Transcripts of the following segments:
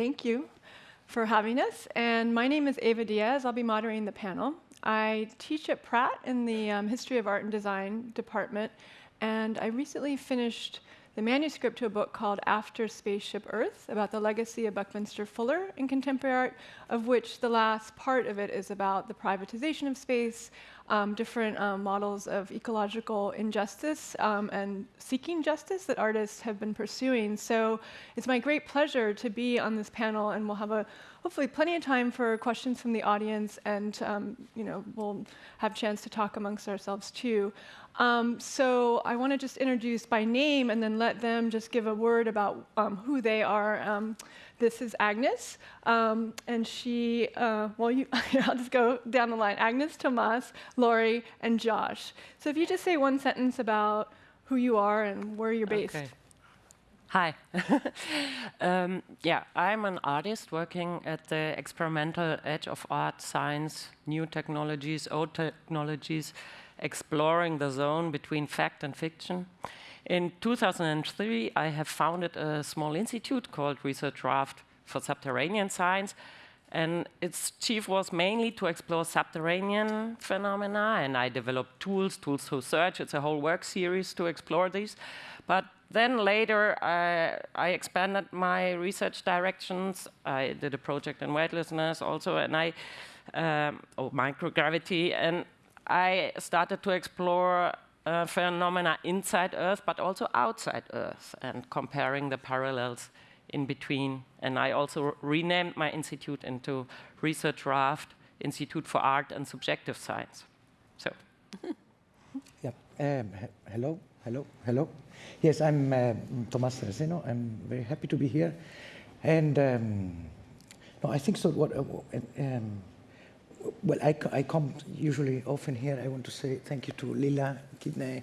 Thank you for having us. And my name is Ava Diaz. I'll be moderating the panel. I teach at Pratt in the um, History of Art and Design department, and I recently finished the manuscript to a book called After Spaceship Earth about the legacy of Buckminster Fuller in contemporary art, of which the last part of it is about the privatization of space, um, different um, models of ecological injustice um, and seeking justice that artists have been pursuing. So it's my great pleasure to be on this panel, and we'll have a hopefully plenty of time for questions from the audience, and um, you know we'll have chance to talk amongst ourselves too. So I want to just introduce by name and then let them just give a word about who they are. This is Agnes, um, and she, uh, well, you, I'll just go down the line. Agnes, Tomas, Laurie, and Josh. So if you just say one sentence about who you are and where you're based. Okay. Hi. um, yeah, I'm an artist working at the experimental edge of art, science, new technologies, old technologies, exploring the zone between fact and fiction. In 2003, I have founded a small institute called Research Raft for Subterranean Science, and its chief was mainly to explore subterranean phenomena, and I developed tools, tools to search. It's a whole work series to explore these. But then later, I, I expanded my research directions. I did a project in weightlessness also, and I, um, oh, microgravity, and I started to explore uh, phenomena inside Earth, but also outside Earth, and comparing the parallels in between. And I also renamed my institute into Research Raft Institute for Art and Subjective Science. So. yeah. Um, hello. Hello. Hello. Yes, I'm uh, Tomas Saraceno. I'm very happy to be here. And um, no, I think so. What? Uh, um, well, I, I come usually often here. I want to say thank you to Leila Kinney,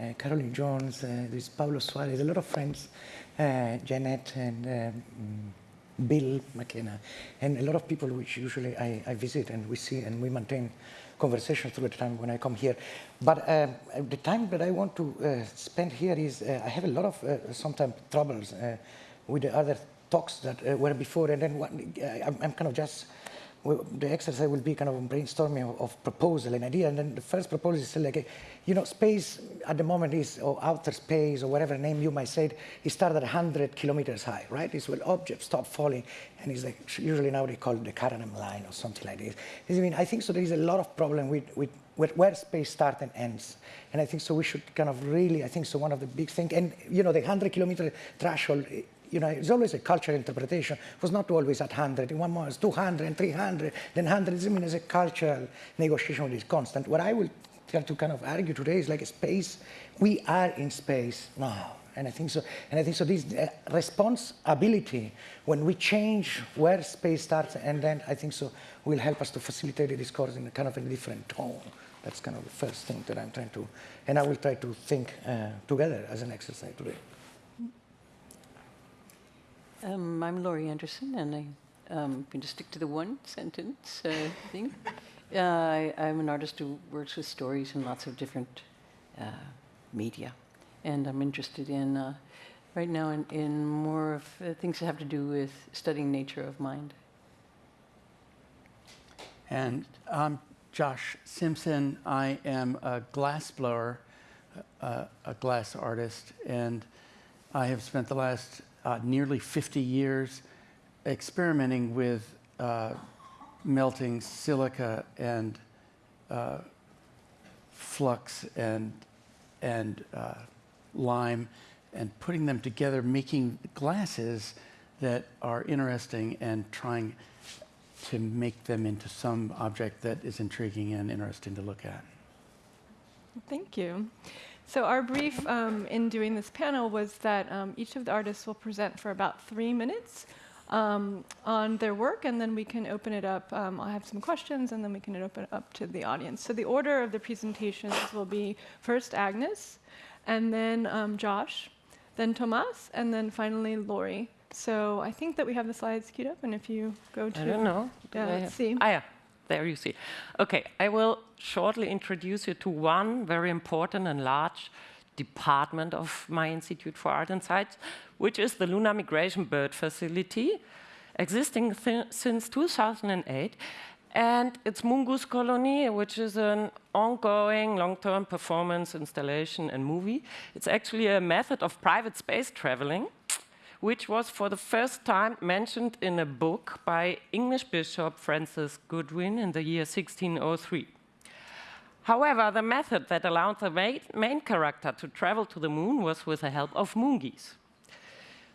uh, Caroline Jones, uh, there's Paulo Suarez, a lot of friends, uh, Janet and um, Bill McKenna, and a lot of people which usually I, I, visit and we see and we maintain conversations through the time when I come here. But uh, the time that I want to uh, spend here is uh, I have a lot of sometimes troubles with the other talks that were before, and then I'm, I'm kind of just the exercise will be kind of a brainstorming of, of, proposal and idea. And then the first proposal is like, you know, space at the moment is, or outer space, or whatever name you might say, it it started at 100 kilometers high, right? It's when objects stop falling, and it's like, usually now they call it the Kármán line or something like this. I mean, I think so there is a lot of problem with, with where, where, space starts and ends. And I think so we should kind of really, I think so one of the big things, and you know, the 100 kilometer threshold you know, it's always a cultural interpretation. It was not always at 100. In one moment, it's 200 and 300. Then 100 is, I mean, as a cultural negotiation which is constant. What I will try to kind of argue today is like a space. We are in space now. And I think so. And I think so. This uh, responsibility, when we change where space starts, and then I think so, will help us to facilitate the discourse in a kind of a different tone. That's kind of the first thing that I'm trying to, and I will try to think uh, together as an exercise today. Um, I'm Laurie Anderson, and I, am um, going to stick to the one sentence uh, thing. Uh, I, am an artist who works with stories in lots of different uh, media, and I'm interested in uh, right now in, in more of uh, things that have to do with studying nature of mind. And I'm Josh Simpson. I am a glass blower, uh, a glass artist, and I have spent the last uh, nearly 50 years experimenting with uh, melting silica and uh, flux and, and uh, lime and putting them together, making glasses that are interesting and trying to make them into some object that is intriguing and interesting to look at. Thank you. So our brief um, in doing this panel was that um, each of the artists will present for about three minutes um, on their work, and then we can open it up. Um, I'll have some questions, and then we can open it up to the audience. So the order of the presentations will be first Agnes, and then um, Josh, then Tomas, and then finally Laurie. So I think that we have the slides queued up, and if you go to... I don't know. Yeah, let's see. Ah, yeah there you see. Okay, I will shortly introduce you to one very important and large department of my Institute for Art and Science, which is the Lunar Migration Bird Facility. existing since 2008. And it's Moon Goose Colony, which is an ongoing long-term performance installation and movie. It's actually a method of private space traveling, which was for the first time mentioned in a book by English Bishop Francis Godwin in the year 1603. However, the method that allowed the main, character to travel to the moon was with the help of moon geese.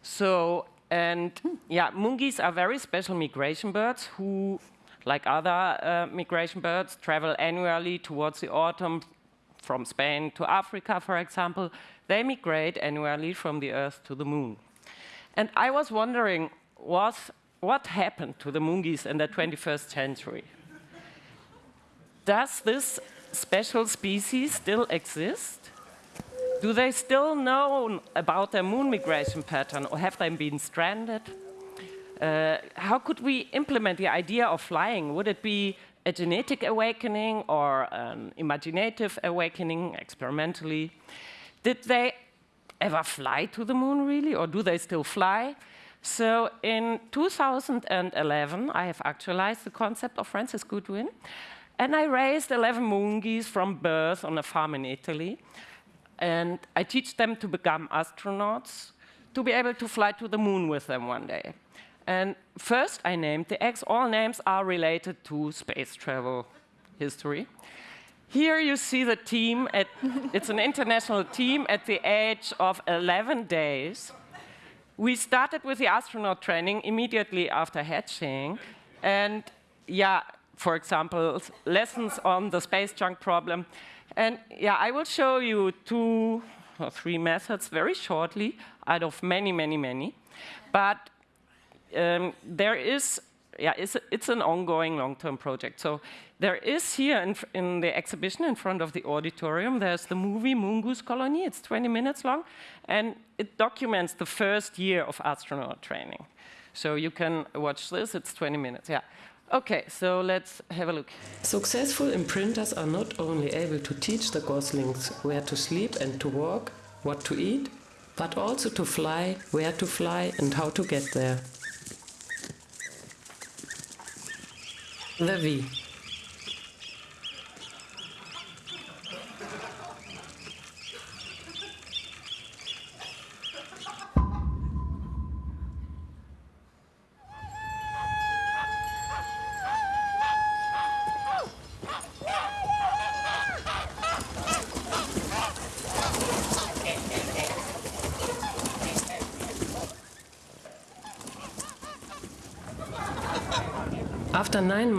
So, and yeah, moon geese are very special migration birds who like other uh, migration birds, travel annually towards the autumn from Spain to Africa, for example. They migrate annually from the Earth to the Moon. And I was wondering, was, what happened to the moon in the 21st century? Does this special species still exist? Do they still know about their moon migration pattern, or have they been stranded? Uh, how could we implement the idea of flying? Would it be a genetic awakening or an imaginative awakening experimentally? Did they ever fly to the moon really, or do they still fly? So in 2011, I have actualized the concept of Francis Godwin, and I raised 11 moon geese from birth on a farm in Italy. And I teach them to become astronauts, to be able to fly to the moon with them one day. And first I named the eggs. All names are related to space travel history. Here you see the team, at, it's an international team at the age of 11 days. We started with the astronaut training immediately after hatching. And yeah, for example, lessons on the space junk problem. And yeah, I will show you two or three methods very shortly out of many, many, many. But um, there is, yeah, it's, it's an ongoing long-term project. So there is here in, in, the exhibition in front of the auditorium, there's the movie Moongoose Colony. It's 20 minutes long, and it documents the first year of astronaut training. So you can watch this, it's 20 minutes, yeah. Okay, so let's have a look. Successful imprinters are not only able to teach the goslings where to sleep and to walk, what to eat, but also to fly, where to fly and how to get there. The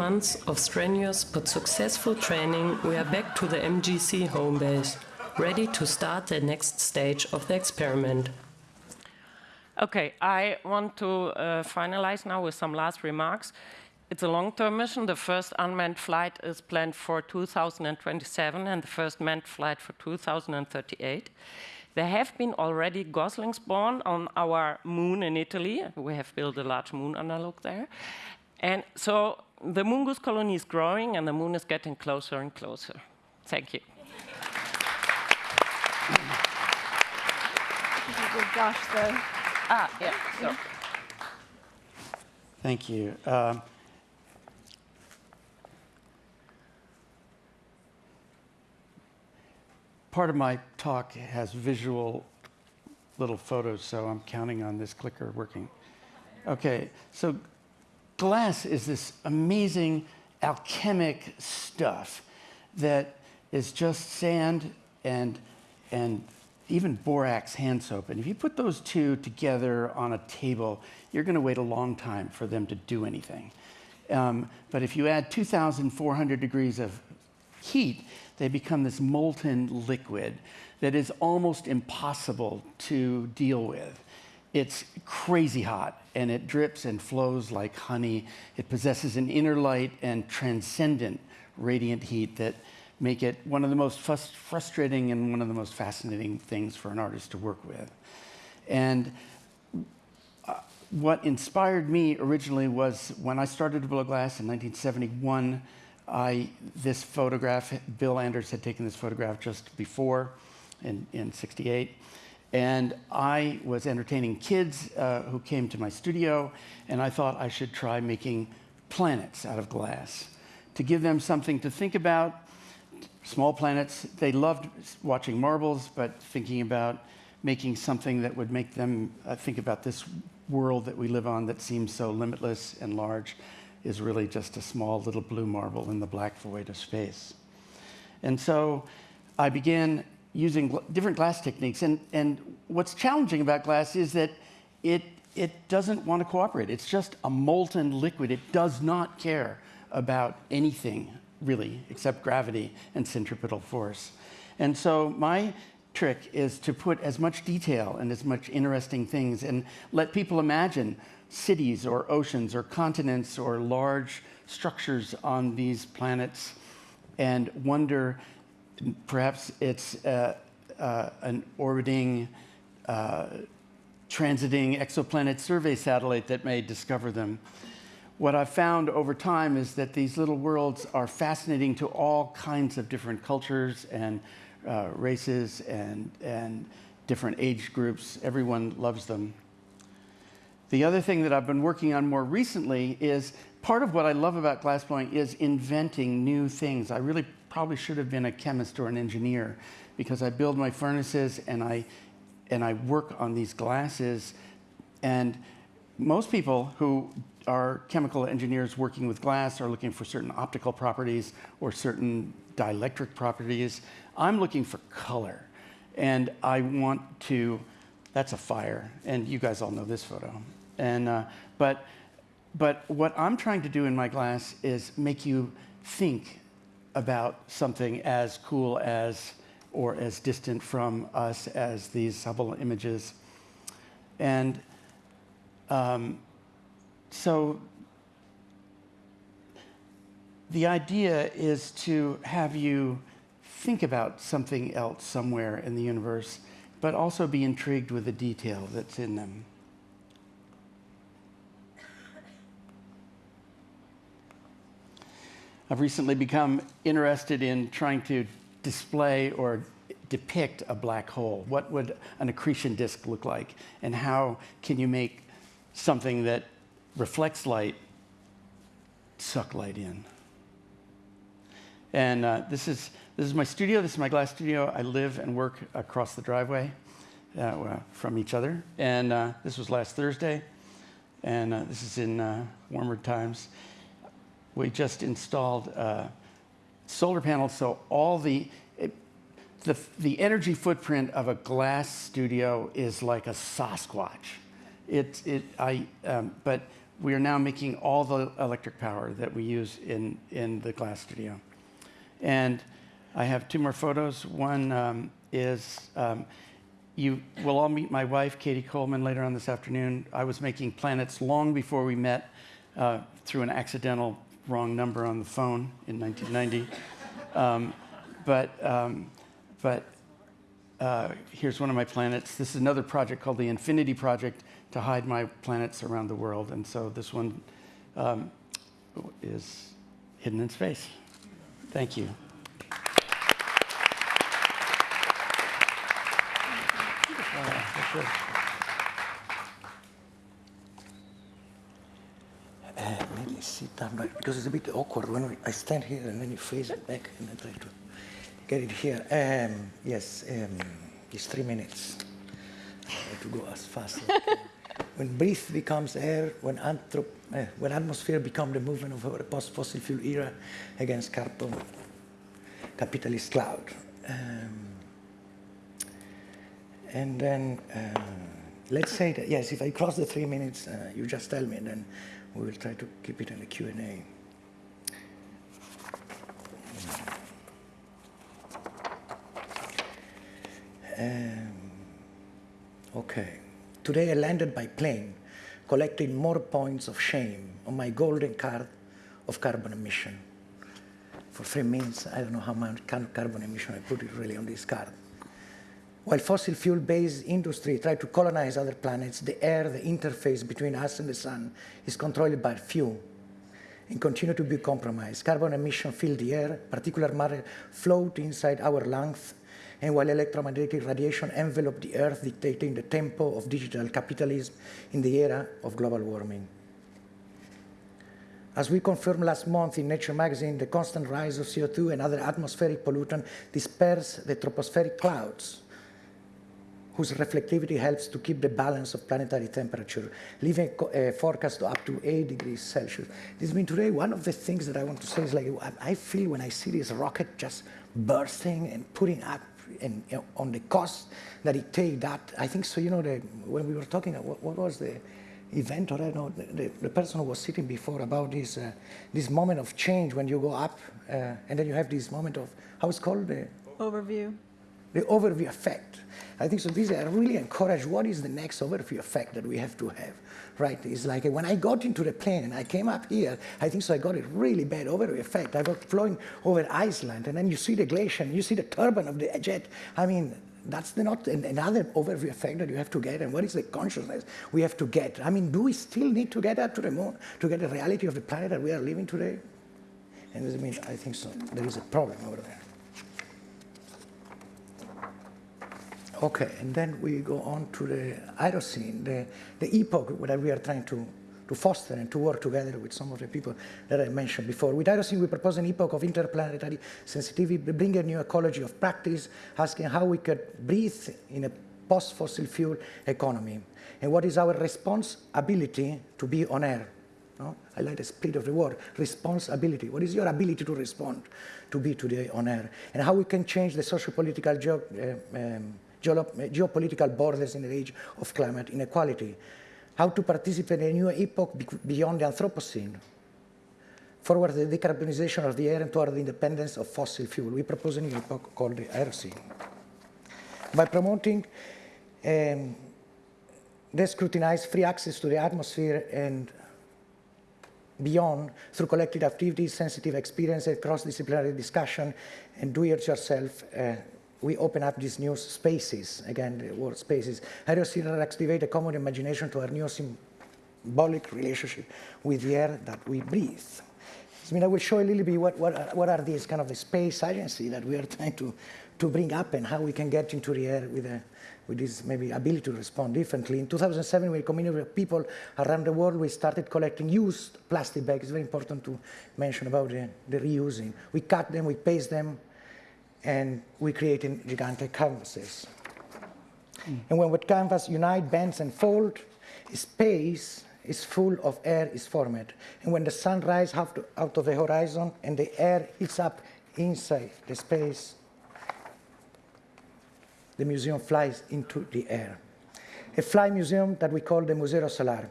months of strenuous but successful training, we are back to the MGC home base, ready to start the next stage of the experiment. Okay, I want to uh, finalize now with some last remarks. It's a long-term mission. The first unmanned flight is planned for 2027 and the first manned flight for 2038. There have been already goslings born on our moon in Italy. We have built a large moon analog there. And so the Moongoose colony is growing and the moon is getting closer and closer. Thank you. Josh, the ah, yeah. So. Thank you. Um, part of my talk has visual little photos, so I'm counting on this clicker working. Okay, so glass is this amazing alchemic stuff that is just sand and, and even borax hand soap. And if you put those two together on a table, you're going to wait a long time for them to do anything. Um, but if you add 2,400 degrees of heat, they become this molten liquid that is almost impossible to deal with. It's crazy hot and it drips and flows like honey. It possesses an inner light and transcendent radiant heat that make it one of the most frustrating and one of the most fascinating things for an artist to work with. And uh, what inspired me originally was when I started to blow glass in 1971, I, this photograph, Bill Anders had taken this photograph just before in, in 68. And I was entertaining kids uh, who came to my studio, and I thought I should try making planets out of glass to give them something to think about. Small planets, they loved watching marbles, but thinking about making something that would make them uh, think about this world that we live on that seems so limitless and large is really just a small little blue marble in the black void of space. And so I began using gl different glass techniques. And, and what's challenging about glass is that it, it doesn't want to cooperate. It's just a molten liquid. It does not care about anything, really, except gravity and centripetal force. And so my trick is to put as much detail and as much interesting things and let people imagine cities or oceans or continents or large structures on these planets and wonder perhaps it's uh, uh, an orbiting, uh, transiting exoplanet survey satellite that may discover them. What I've found over time is that these little worlds are fascinating to all kinds of different cultures and uh, races and, and different age groups. Everyone loves them. The other thing that I've been working on more recently is part of what I love about glassblowing is inventing new things. I really probably should have been a chemist or an engineer because I build my furnaces and I, and I work on these glasses. And most people who are chemical engineers working with glass are looking for certain optical properties or certain dielectric properties. I'm looking for color. And I want to, that's a fire. And you guys all know this photo. And, uh, but, but what I'm trying to do in my glass is make you think about something as cool as or as distant from us as these Hubble images. And um, so the idea is to have you think about something else somewhere in the universe, but also be intrigued with the detail that's in them. I've recently become interested in trying to display or depict a black hole. What would an accretion disk look like? And how can you make something that reflects light suck light in? And uh, this, is, this is my studio. This is my glass studio. I live and work across the driveway uh, from each other. And uh, this was last Thursday. And uh, this is in uh, warmer times we just installed uh, solar panels, so all the, the, the energy footprint of a glass studio is like a Sasquatch. It, it, I, um, but we are now making all the electric power that we use in, in the glass studio. And I have two more photos. One um, is, um, you will all meet my wife, Cady Coleman, later on this afternoon. I was making planets long before we met uh, through an accidental wrong number on the phone in 1990. um, but um, but uh, here's one of my planets. This is another project called the Infinity Project to hide my planets around the world. And so this one um, is hidden in space. Thank you. Uh, sit down right because it's a bit awkward when I stand here and then you face it back and I try to get it here. Um, yes, um, it's three minutes. I try to go as fast as I can. when breath becomes air, when, anthrop, uh, when atmosphere becomes the movement of a post-fossil fuel era against carbon capitalist cloud. Um, and then uh, let's say that, yes, if I cross the three minutes, uh, you just tell me and then we will try to keep it in the Q&A. Um, okay. Today I landed by plane, collecting more points of shame on my golden card of carbon emission. For three minutes, I don't know how much carbon emission I put it really on this card. While fossil fuel-based industry try to colonize other planets, the air, the interface between us and the sun is controlled by few and continue to be compromised. Carbon emission fill the air, particular matter float inside our lungs and while electromagnetic radiation envelop the Earth, dictating the tempo of digital capitalism in the era of global warming. As we confirmed last month in Nature magazine, the constant rise of CO2 and other atmospheric pollutant disperse the tropospheric clouds, whose reflectivity helps to keep the balance of planetary temperature, leaving a forecast up to 8 degrees Celsius. This means today, one of the things that I want to say is like, I feel when I see this rocket just bursting and putting up and, you know, on the cost that it take that, I think so, you know, the, when we were talking, what, what was the, event or I don't know, the, the, person who was sitting before about this, uh, this moment of change when you go up uh, and then you have this moment of, how it's called? The overview. The overview effect. I think so these are really encourage what is the next overview effect that we have to have, right? It's like when I got into the plane and I came up here, I think so I got a really bad overview effect. I got flying over Iceland and then you see the glacier, and you see the turbine of the jet. I mean, that's the not another overview effect that you have to get. And what is the consciousness we have to get? I mean, do we still need to get up to the moon to get the reality of the planet that we are living today? And I mean, I think so. There is a problem over there. Okay, and then we go on to the Aerocene, the, the epoch that we are trying to to foster and to work together with some of the people that I mentioned before. With Aerocene, we propose an epoch of interplanetary sensitivity, bring a new ecology of practice, asking how we could breathe in a post-fossil fuel economy. And what is our responsibility to be on air? No? I like the split of the word, responsibility. What is your ability to respond to be today on air? And how we can change the social, political, uh, um, geopolitical borders in the age of climate inequality how to participate in a new epoch beyond the Anthropocene, forward the decarbonization of the air and toward the independence of fossil fuel. We propose a new epoch called the Aerocene. By promoting um, they scrutinize free access to the atmosphere and beyond through collective activities, sensitive experiences, cross-disciplinary discussion, and do-it-yourself uh, we open up these new spaces, again, the word spaces. Aerosol activate a common imagination to our new symbolic relationship with the air that we breathe. I mean, I will show a little bit what, what, are, what are these kind of the space agency that we are trying to, to bring up and how we can get into the air with, a, with this maybe ability to respond differently. In 2007, with a community of people around the world, we started collecting used plastic bags. It's very important to mention about the, the reusing. We cut them, we paste them, and we create gigantic canvases. Mm. And when with canvas unite, bends, and fold, space is full of air is formed. And when the sun rises out of the horizon and the air heats up inside the space, the museum flies into the air. A fly museum that we call the Museo Solar.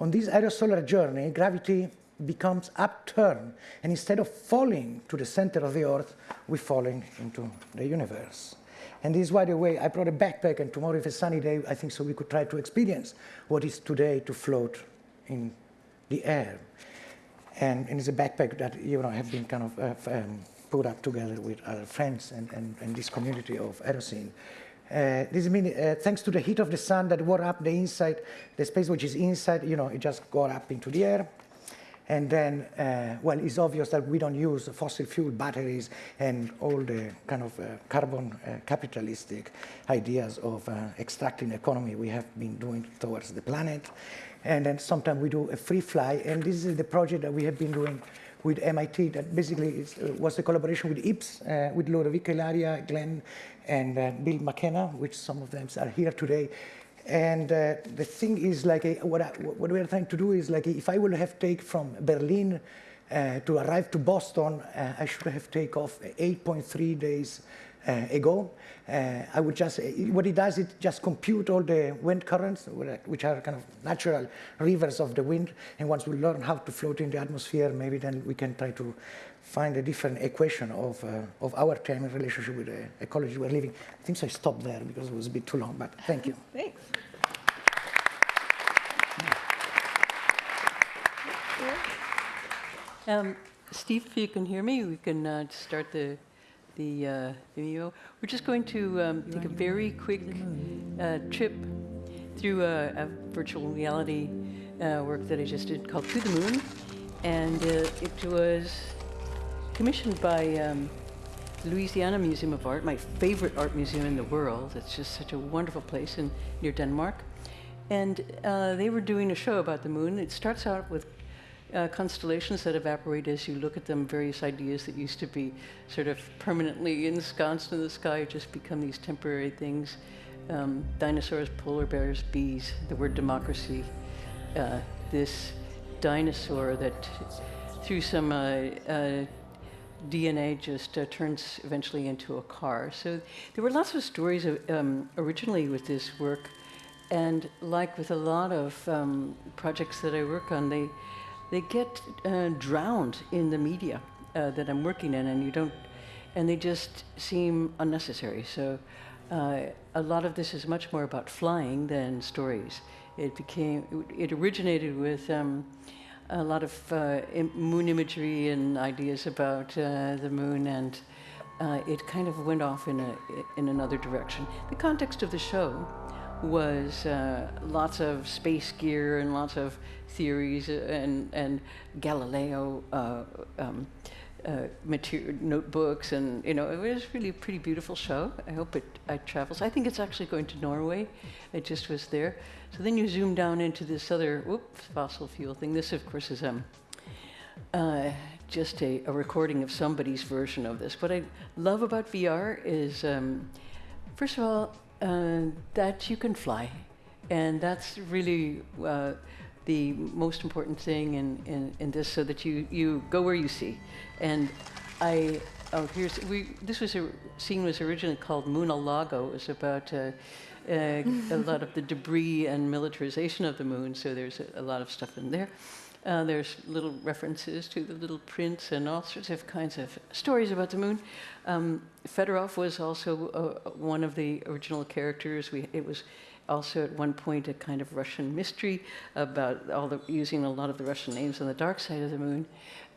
On this aerosolar journey, gravity becomes upturned, and instead of falling to the center of the earth, we're falling into the universe. And this is why the way I brought a backpack, and tomorrow, if it's a sunny day, I think so we could try to experience what is today to float in the air. And, and it's a backpack that you know have been kind of uh, um, put up together with other friends and, and, and this community of Aerocene. Uh, this means uh, thanks to the heat of the sun that warm up the inside, the space which is inside, you know, it just got up into the air. And then, uh, well, it's obvious that we don't use fossil fuel batteries and all the kind of uh, carbon uh, capitalistic ideas of uh, extracting economy we have been doing towards the planet. And then sometimes we do a free fly, and this is the project that we have been doing with MIT that basically uh, was a collaboration with IPS, uh, with Lodovico Ilaria, Glenn, and Bill McKenna, which some of them are here today. And uh, the thing is like, a, what, I, what we are trying to do is like, if I will have take from Berlin uh, to arrive to Boston, uh, I should have take off 8.3 days uh, ago. Uh, I would just, what it does, it just compute all the wind currents, which are kind of natural rivers of the wind. And once we learn how to float in the atmosphere, maybe then we can try to find a different equation of, uh, of our time in relationship with the ecology we're living. I think so I stopped there because it was a bit too long, but thank you. Thanks. Um, Steve, if you can hear me, we can uh, start the, the uh, video. We're just going to um, take a very quick uh, trip through a, a virtual reality uh, work that I just did called To the Moon. And uh, it was commissioned by um, Louisiana Museum of Art, my favorite art museum in the world. It's just such a wonderful place in, near Denmark. And uh, they were doing a show about the moon. It starts out with uh, constellations that evaporate as you look at them, various ideas that used to be sort of permanently ensconced in the sky just become these temporary things. Um, dinosaurs, polar bears, bees, the word democracy. Uh, this dinosaur that through some uh, uh, DNA just uh, turns eventually into a car. So there were lots of stories of, um, originally with this work. And like with a lot of um, projects that I work on, they, they get uh, drowned in the media uh, that I'm working in, and you don't, and they just seem unnecessary. So uh, a lot of this is much more about flying than stories. It became, it originated with um, a lot of uh, moon imagery and ideas about uh, the moon, and uh, it kind of went off in a in another direction. The context of the show was uh, lots of space gear and lots of theories and and Galileo. Uh, um, uh, material notebooks and you know it was really a pretty beautiful show. I hope it, it travels. I think it's actually going to norway. It just was there. So then you zoom down into this other whoops, fossil fuel thing. This of course is um, uh, just a, a, recording of somebody's version of this. What i love about vr is um, first of all uh, that you can fly. And that's really uh, the most important thing in, in, in this so that you, you go where you see. And I, oh, here's, we, this was a scene was originally called Muna Lago. It was about uh, uh, a lot of the debris and militarization of the moon, so there's a, a lot of stuff in there. Uh, there's little references to the little prince and all sorts of kinds of stories about the moon. Um, Fedorov was also uh, one of the original characters. We, it was also at one point a kind of Russian mystery about all the, using a lot of the Russian names on the dark side of the moon.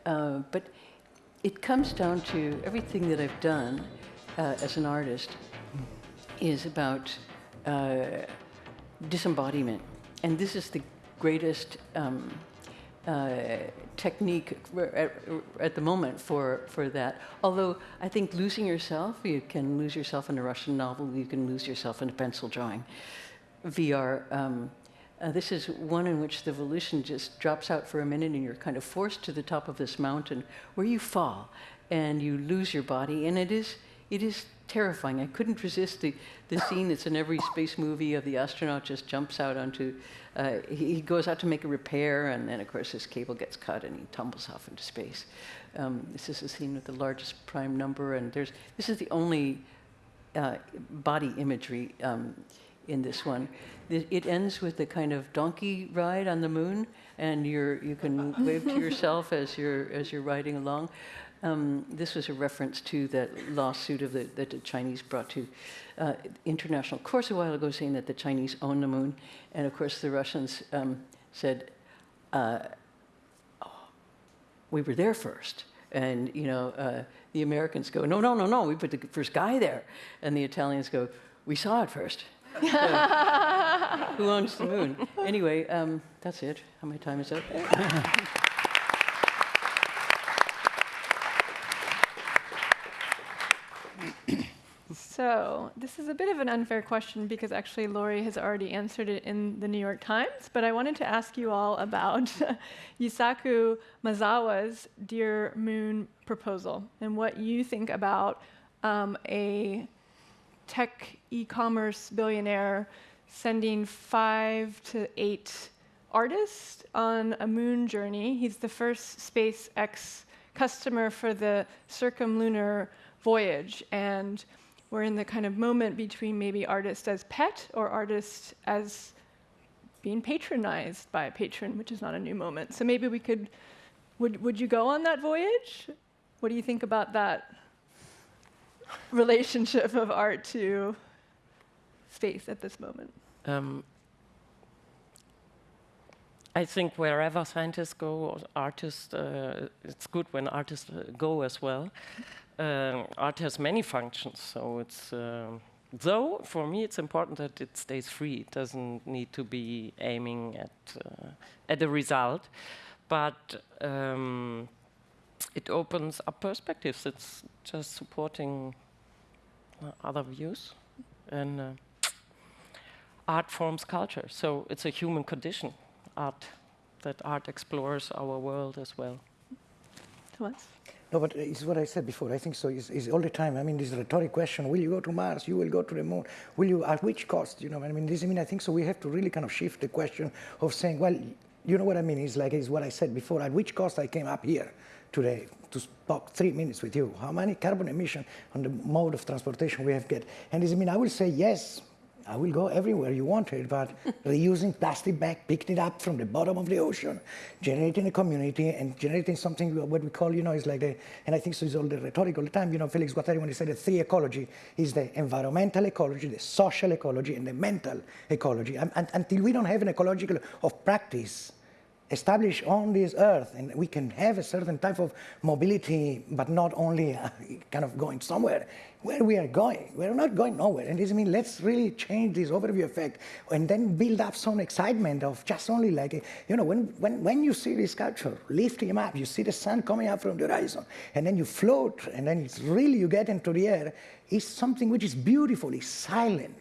Uh, but it comes down to everything that I've done uh, as an artist is about uh, disembodiment. And this is the greatest um, uh, technique at, at, the moment for, for that. Although I think losing yourself, you can lose yourself in a Russian novel, you can lose yourself in a pencil drawing. VR, um, uh, this is one in which the volition just drops out for a minute and you're kind of forced to the top of this mountain where you fall and you lose your body. And it is, it is terrifying. I couldn't resist the, the scene that's in every space movie of the astronaut just jumps out onto, uh, he, goes out to make a repair and then of course his cable gets cut and he tumbles off into space. Um, this is a scene with the largest prime number and there's, this is the only uh, body imagery um, in this one. It ends with a kind of donkey ride on the moon, and you're, you can wave to yourself as you're, as you're riding along. Um, this was a reference to that lawsuit of the, that the Chinese brought to uh, international courts a while ago, saying that the Chinese own the moon, and of course the Russians um, said, uh, oh, "We were there first. and you know uh, the Americans go, "No, no, no, no, we put the first guy there," and the Italians go, "We saw it first. Who owns the moon? Anyway, um, that's it. How many time is up? So, this is a bit of an unfair question because actually Laurie has already answered it in the New York Times, but I wanted to ask you all about Yusaku Maezawa's Dear Moon proposal and what you think about um, a tech e-commerce billionaire sending five to eight artists on a moon journey. He's the first SpaceX customer for the circumlunar voyage. And we're in the kind of moment between maybe artist as pet or artist as being patronized by a patron, which is not a new moment. So maybe we could, would, would you go on that voyage? What do you think about that? Relationship of art to space at this moment? Um, I think wherever scientists go, or artists, uh, it's good when artists uh, go as well. Uh, art has many functions, so it's. Um, though for me, it's important that it stays free. It doesn't need to be aiming at uh, at a result, but. Um, it opens up perspectives. It's just supporting uh, other views, and uh, art forms culture. So it's a human condition. Art that art explores our world as well. Thomas? No, but it's what I said before. I think so. It's, it's all the time. I mean, this rhetoric question: Will you go to Mars? You will go to the moon? Will you? At which cost? You know. I mean, this. I mean, I think so. We have to really kind of shift the question of saying, well, you know what I mean? It's like it's what I said before. At which cost I came up here today to talk three minutes with you? How many carbon emission on the mode of transportation we have get? And this. I mean, I will say yes. I will go everywhere you want it, but reusing plastic bag, picking it up from the bottom of the ocean, generating a community and generating something what we call, you know, is like the, and I think so is all the rhetoric all the time, you know, Felix Guattari, when he said the three ecology is the environmental ecology, the social ecology, and the mental ecology. And, and, until we don't have an ecological of practice established on this earth and we can have a certain type of mobility, but not only uh, kind of going somewhere, where we are going. We're not going nowhere. And this, I mean, let's really change this overview effect and then build up some excitement of just only like, you know, when, when, when you see this sculpture, lift him up, you see the sun coming up from the horizon, and then you float, and then it's really, you get into the air, it's something which is beautiful, it's silent.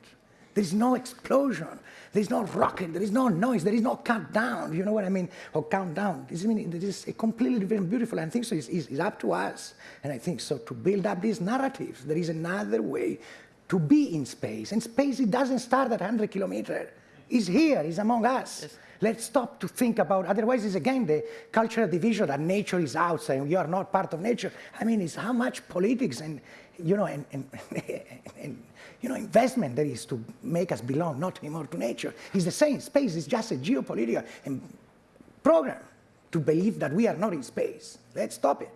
There's no explosion. There's no rocket. There is no noise. There is no countdown. You know what I mean? Or countdown. This, I mean, this is a completely different, beautiful. And I think so. It's, it's, up to us. And I think so to build up these narratives. There is another way to be in space. And space, it doesn't start at 100 kilometers. It's here. It's among us. Yes. Let's stop to think about, otherwise it's again the cultural division that nature is outside and you are not part of nature. I mean, it's how much politics and, you know, and, and, and you know, investment that is to make us belong not anymore to nature. It's the same. Space is just a geopolitical program to believe that we are not in space. Let's stop it.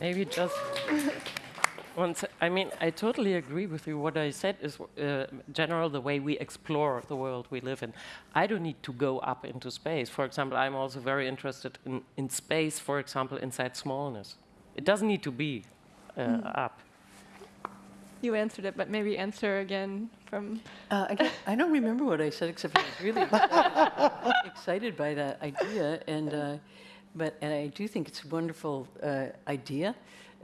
Maybe just once. I mean, I totally agree with you. What I said is, uh, general, the way we explore the world we live in. I don't need to go up into space. For example, I'm also very interested in, in space, for example, inside smallness. It doesn't need to be uh, mm. up. You answered it, but maybe answer again from. Uh, again, I don't remember what I said, except I was really excited, by that idea, and uh, but and I do think it's a wonderful uh, idea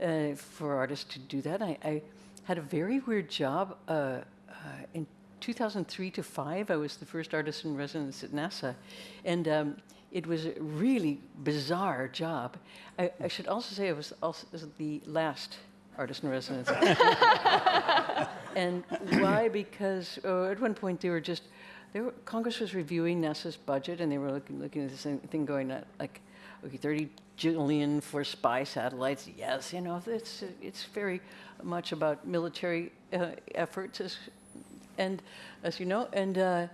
uh, for artists to do that. I, I, had a very weird job uh, uh, in 2003 to five. I was the first artist in residence at NASA, and. Um, it was a really bizarre job. I, I should also say I was also the last artist in residence. and why? Because uh, at one point they were just, they were, Congress was reviewing NASA's budget and they were looking, looking at this thing going at like, okay, 30 jillion for spy satellites. Yes, you know, it's, it's very much about military uh, efforts, as, and as you know, and, uh,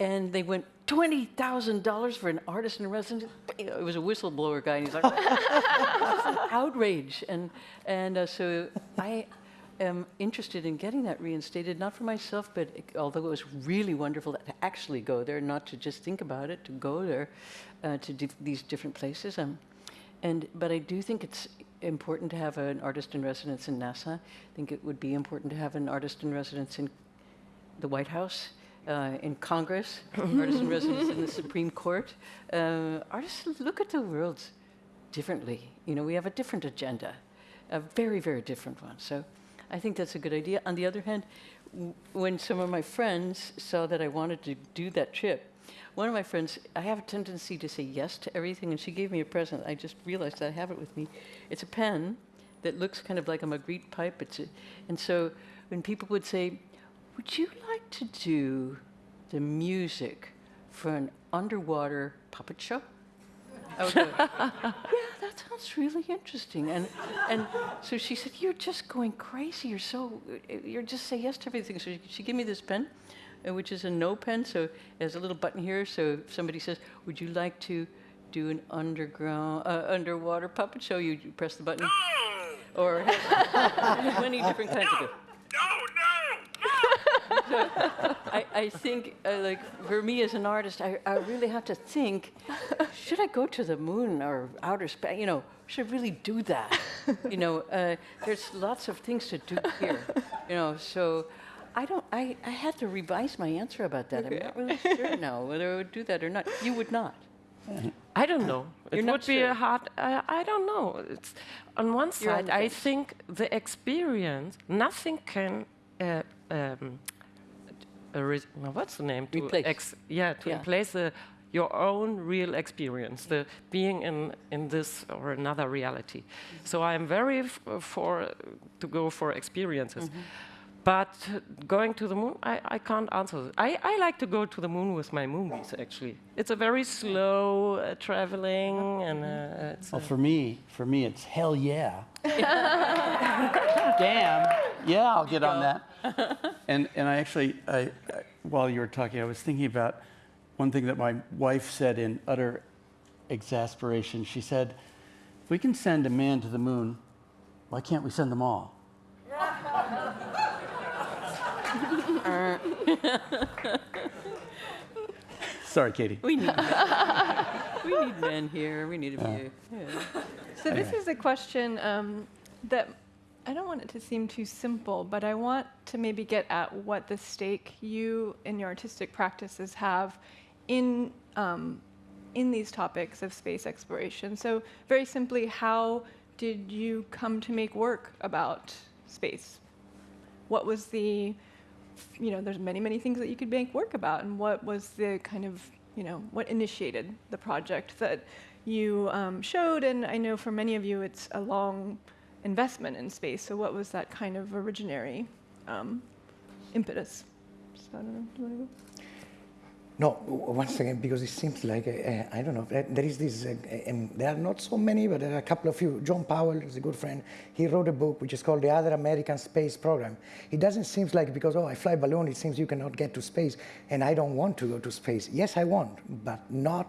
and they went $20,000 for an artist in residence. It was a whistleblower guy, and he's like, outrage. And, and uh, so I am interested in getting that reinstated, not for myself, but it, although it was really wonderful to actually go there, not to just think about it, to go there uh, to these different places. Um, and, but I do think it's important to have an artist in residence in NASA. I think it would be important to have an artist in residence in the White House uh, in Congress, artists in residence in the Supreme Court. Uh, artists look at the world differently. You know, we have a different agenda, a very, very different one. So I think that's a good idea. On the other hand, when some of my friends saw that I wanted to do that trip, one of my friends, I have a tendency to say yes to everything, and she gave me a present. I just realized that I have it with me. It's a pen that looks kind of like a Magritte pipe. It's a, and so when people would say, would you like to do the music for an underwater puppet show? Would go, yeah, that sounds really interesting. And, and so she said, you're just going crazy. You're so, you're just say yes to everything. So she, she gave me this pen, uh, which is a no pen. So it has a little button here. So if somebody says, would you like to do an underground, uh, underwater puppet show, you, you press the button. Or many different kinds of. So I, I think, uh, like, for me as an artist, I, I really have to think, should I go to the moon or outer space? You know, should I really do that? you know, uh, there's lots of things to do here. You know, so I don't. I, I had to revise my answer about that. Okay. I'm not really sure now whether I would do that or not. You would not. I don't know. You're it not would be a hard. Uh, I don't know. It's on one You're on side. the I think the experience. Nothing can. Uh, um, a re- no, what's the name? To Replace. ex- yeah, to Yeah. replace the your own real experience, the being in in this or another reality. So I am very f- for uh, to go for experiences. Mm-hmm. But uh, going to the moon, I, I can't answer. th- I, I like to go to the moon with my movies, actually. It's a very slow uh, traveling, and uh, it's, Well, uh, for me, for me, it's hell yeah. Damn. Yeah, I'll get on that. And and I actually, I, I, while you were talking, I was thinking about one thing that my wife said in utter exasperation. She said, "If we can send a man to the moon, why can't we send them all?" Sorry, Cady. We need men. we need men here. We need a few. Yeah. So this is a question um, that I don't want it to seem too simple, but I want to maybe get at what the stake you and your artistic practices have in um, in these topics of space exploration. So very simply, how did you come to make work about space? What was the you know, there's many, many things that you could make work about. And what was the kind of, you know, what initiated the project that you um, showed? And I know for many of you, it's a long investment in space. So what was that kind of originary um, impetus? So I don't know. No, once again, because it seems like, uh, uh, I don't know, there is this, uh, uh, and there are not so many, but there are a couple of few. John Powell is a good friend. He wrote a book which is called The Other American Space Program. It doesn't seem like because, oh, I fly balloon, it seems you cannot get to space, and I don't want to go to space. Yes, I want, but not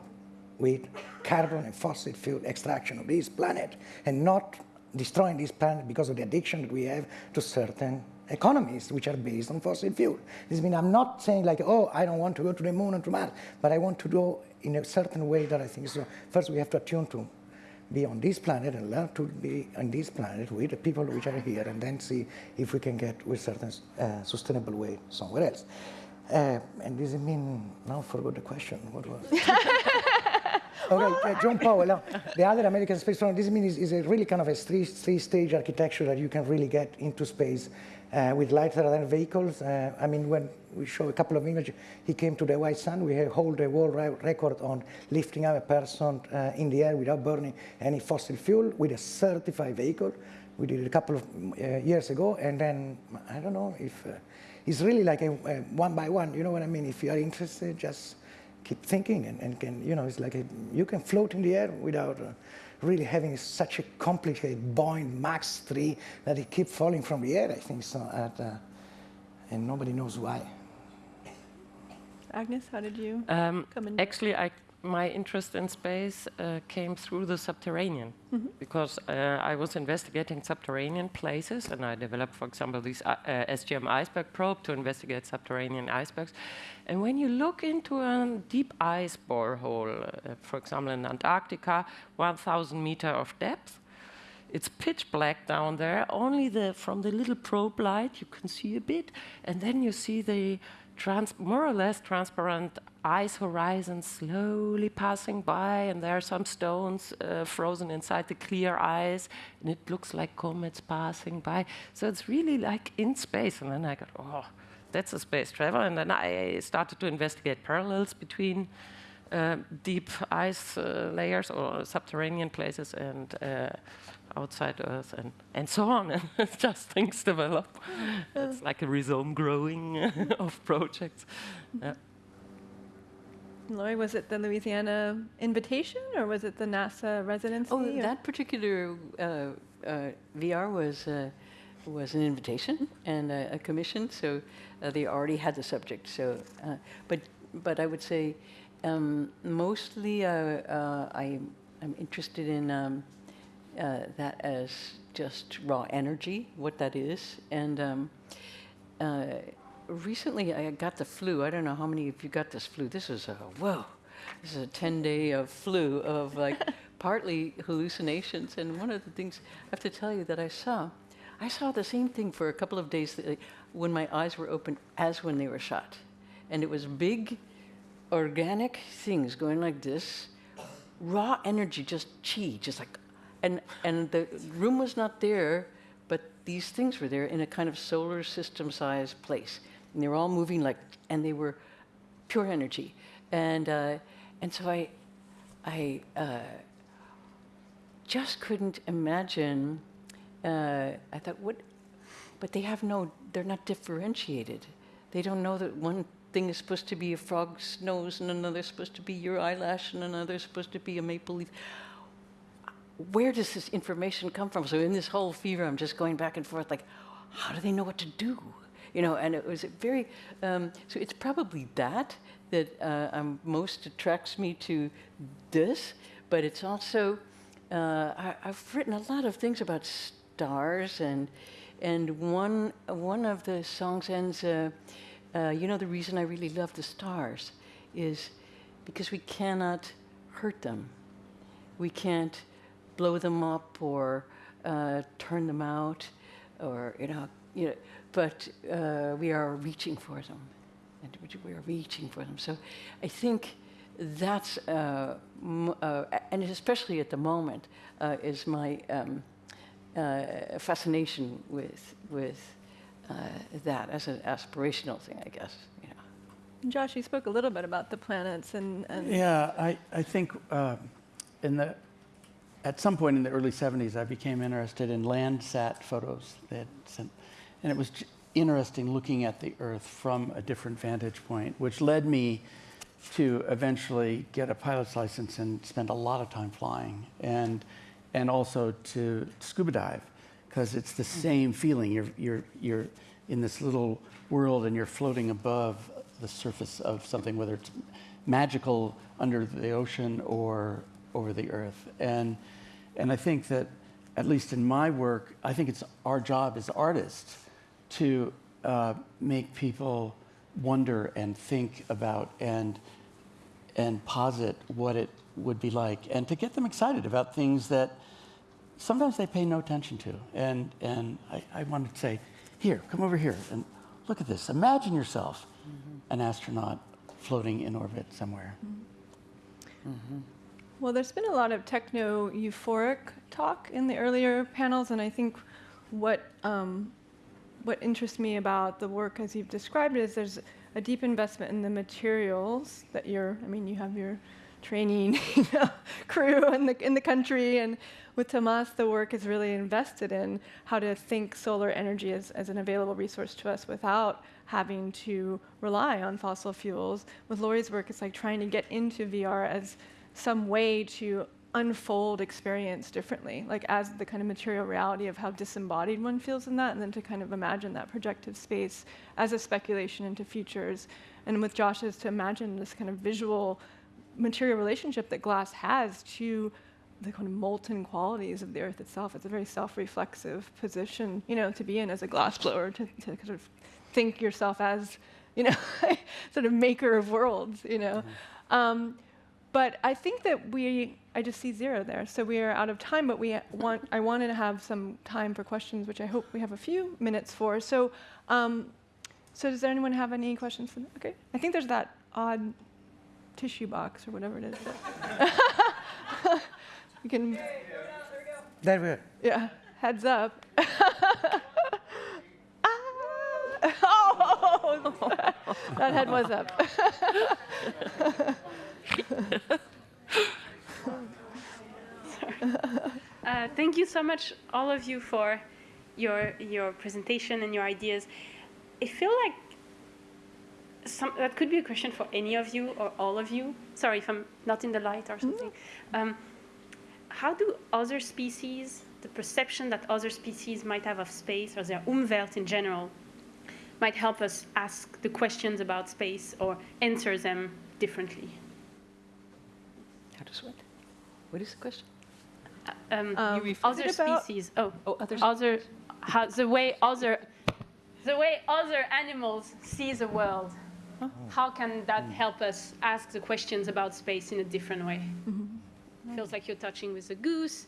with carbon and fossil fuel extraction of this planet, and not destroying this planet because of the addiction that we have to certain economies which are based on fossil fuel. This means I'm not saying like, oh, I don't want to go to the moon and to Mars, but I want to go in a certain way that I think so. First, we have to attune to be on this planet and learn to be on this planet with the people which are here, and then see if we can get with certain uh, sustainable way somewhere else. Uh, and this it mean now? I Forgot the question. What was? Okay, uh, John Powell, the other American space program, this means is, a really kind of a three, three-stage architecture that you can really get into space uh, with lighter than vehicles. Uh, I mean, when we show a couple of images, he came to the White Sands. We hold a world record on lifting up a person uh, in the air without burning any fossil fuel with a certified vehicle. We did it a couple of uh, years ago, and then I don't know if it's really like a, a one by one. You know what I mean? If you are interested, just keep thinking and, and can you know it's like a, you can float in the air without uh, really having such a complicated Boeing Max 3 that it keep falling from the air I think so at, uh, and nobody knows why Agnes, how did you um, come in? actually, I, my interest in space uh, came through the subterranean because uh, I was investigating subterranean places, and I developed, for example, this uh, uh, SGM iceberg probe to investigate subterranean icebergs. And when you look into a deep ice borehole, uh, for example, in Antarctica, 1,000 meter of depth, it's pitch black down there. Only the from the little probe light you can see a bit, and then you see the more or less transparent ice horizon slowly passing by, and there are some stones uh, frozen inside the clear ice, and it looks like comets passing by. So it's really like in space. And then I got, oh, that's a space travel. And then I started to investigate parallels between uh, deep ice uh, layers or subterranean places and uh, outside Earth and, and so on. And just things develop. it's like a rhizome growing of projects. Yeah. Laurie, was it the Louisiana invitation or was it the NASA residency? Oh, or- that particular uh, uh, VR was uh, was an invitation and a, a commission, so uh, they already had the subject. So, uh, but but I would say um, mostly uh, uh, I I'm interested in um, uh, that as just raw energy, what that is, and. Um, uh, recently, I got the flu. I don't know how many of you got this flu. This is a whoa. This is a 10 day of flu of like partly hallucinations. And one of the things I have to tell you that I saw, I saw the same thing for a couple of days uh, when my eyes were open as when they were shut. And it was big, organic things going like this raw energy, just chi, just like, and and the room was not there, but these things were there in a kind of solar system sized place, and they were all moving like, and they were pure energy, and uh, and so I, I uh, just couldn't imagine. Uh, I thought, what? But they have no. They're not differentiated. They don't know that one thing is supposed to be a frog's nose, and another is supposed to be your eyelash, and another is supposed to be a maple leaf. Where does this information come from? So in this whole fever, I'm just going back and forth, like, how do they know what to do? You know, and it was very. Um, so it's probably that that uh, um, most attracts me to this, but it's also. Uh, I, I've written a lot of things about stars, and and one one of the songs ends. Uh, uh, you know, the reason I really love the stars is because we cannot hurt them. We can't blow them up or uh, turn them out, or you know, you know. But uh, we are reaching for them, and we are reaching for them. So, I think that's uh, m- uh, and especially at the moment uh, is my um, uh, fascination with with uh, that as an aspirational thing, I guess. You know. Josh, you spoke a little bit about the planets and, and Yeah, I, I think uh, in the, at some point in the early 70s, I became interested in Landsat photos they had sent. And it was interesting looking at the Earth from a different vantage point, which led me to eventually get a pilot's license and spend a lot of time flying, and, and also to scuba dive, because it's the same feeling. You're, you're, you're in this little world and you're floating above the surface of something, whether it's magical under the ocean or over the earth. And, and I think that, at least in my work, I think it's our job as artists to uh, make people wonder and think about and, and posit what it would be like, and to get them excited about things that sometimes they pay no attention to. And, and I, I wanted to say, here, come over here and look at this. Imagine yourself mm-hmm. an astronaut floating in orbit somewhere. Mm-hmm. Mm-hmm. Well, there's been a lot of techno euphoric talk in the earlier panels, and I think what um, what interests me about the work as you've described is there's a deep investment in the materials that you're. I mean, you have your training crew in the in the country, and with Tomas, the work is really invested in how to think solar energy as, as an available resource to us without having to rely on fossil fuels. With Laurie's work, it's like trying to get into VR as some way to unfold experience differently, like as the kind of material reality of how disembodied one feels in that, and then to kind of imagine that projective space as a speculation into futures. And with Josh's, to imagine this kind of visual material relationship that glass has to the kind of molten qualities of the earth itself. It's a very self-reflexive position, you know, to be in as a glassblower, to, to kind of think yourself as, you know, sort of maker of worlds, you know. Um, but I think that we, I just see zero there. So we are out of time, but we want, I wanted to have some time for questions, which I hope we have a few minutes for. So, um, so does anyone have any questions? For okay, I think there's that odd tissue box or whatever it is. you can, There we are. yeah, heads up. Ah! oh, that head was up. Uh, thank you so much, all of you, for your your presentation and your ideas. I feel like some, that could be a question for any of you or all of you. Sorry if I'm not in the light or something. Um, how do other species, the perception that other species might have of space or their Umwelt in general, might help us ask the questions about space or answer them differently? How does what? What is the question? um, Um, other is it about- species. Oh, Oh, others. other, how, the way other, the way other animals see the world. How can that help us ask the questions about space in a different way? Feels like you're touching with the goose.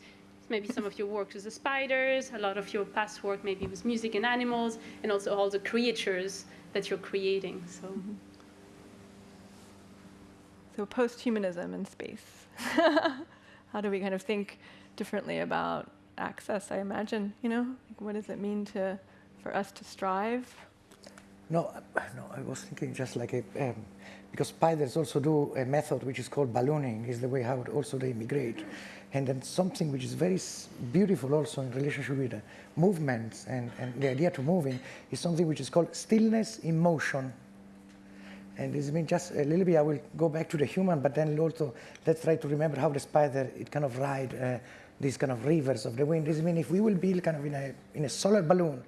Maybe some of your work with the spiders. A lot of your past work maybe with music and animals, and also all the creatures that you're creating. So. So post-humanism in space. How do we kind of think differently about access? I imagine, you know, like what does it mean to for us to strive? No, uh, no, I was thinking just like a, um, because spiders also do a method which is called ballooning, is the way how also they migrate. And then something which is very beautiful also in relationship with uh, movements and, and the idea to moving is something which is called stillness in motion. And this means just a little bit, I will go back to the human, but then also let's try to remember how the spider, it kind of ride uh, these kind of rivers of the wind. This means if we will build kind of in a, in a solar balloon,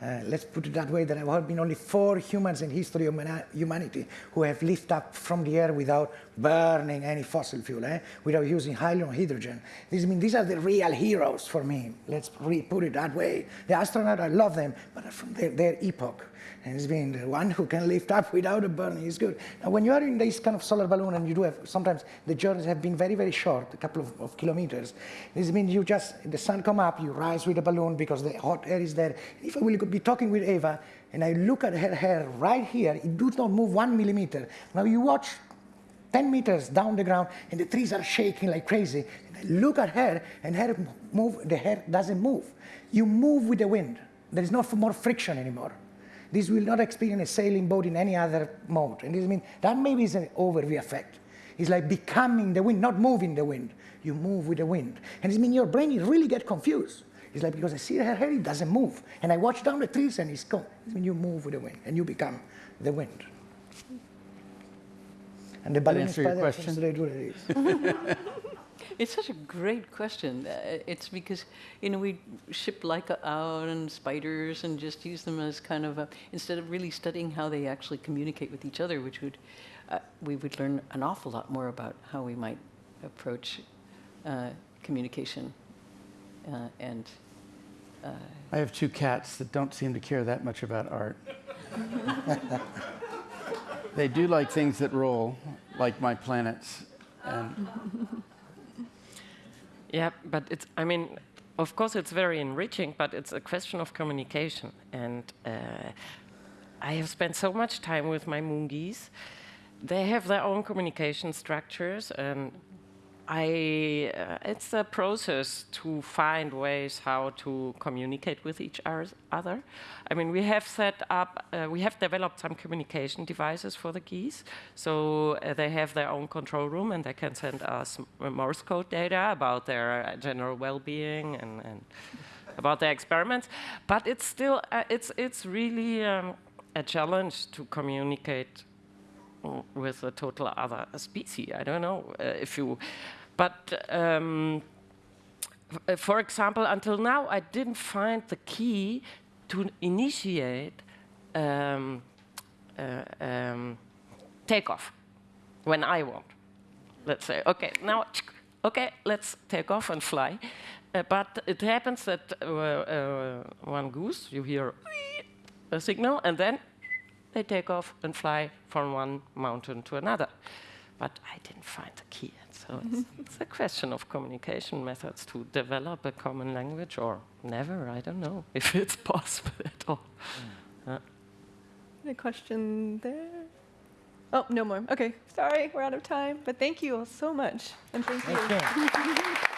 uh, let's put it that way, there have been only four humans in history of humanity who have lifted up from the air without burning any fossil fuel, eh? without using or hydrogen. This means these are the real heroes for me. Let's re- put it that way. The astronauts, I love them, but from their, their epoch. And it's been the one who can lift up without a burning is good. Now, when you are in this kind of solar balloon, and you do have sometimes the journeys have been very, very short, a couple of, of kilometers. This means you just the sun come up, you rise with the balloon because the hot air is there. If I will be talking with Eva and I look at her hair right here, it does not move one millimeter. Now you watch 10 meters down the ground and the trees are shaking like crazy. Look at her and her move, the hair doesn't move. You move with the wind. There is no more friction anymore. This will not experience a sailing boat in any other mode. And this means that maybe is an overview effect. It's like becoming the wind, not moving the wind. You move with the wind. And this means your brain is really get confused. It's like because I see her hair, it doesn't move. And I watch down the trees and it's gone. This means you move with the wind and you become the wind. And the balloon answer your spider question? translated it is. Such a great question. Uh, it's because you know we ship Laika out and spiders and just use them as kind of a, instead of really studying how they actually communicate with each other, which would uh, we would learn an awful lot more about how we might approach uh, communication uh, and. Uh, I have two cats that don't seem to care that much about art. they do like things that roll, like my planets. And Yeah, but it's, I mean, of course it's very enriching, but it's a question of communication. And uh, I have spent so much time with my moongies. They have their own communication structures, and I, uh, it's a process to find ways how to communicate with each other. I mean, we have set up, uh, we have developed some communication devices for the geese. So uh, they have their own control room and they can send us Morse code data about their uh, general well-being and, and about their experiments. But it's still, uh, it's, it's really um, a challenge to communicate mm, with a total other species. I don't know uh, if you, but um, uh, for example, until now I didn't find the key to initiate um, uh, um, takeoff when I want. Let's say, okay, now, okay, let's take off and fly. Uh, but it happens that uh, uh, one goose, you hear a signal, and then they take off and fly from one mountain to another. But I didn't find the key. Yet, So it's, it's a question of communication methods to develop a common language or never. I don't know if it's possible at all. Uh, A question there? Oh, no more. Okay, sorry, we're out of time. But thank you all so much. And thank you. Thank you.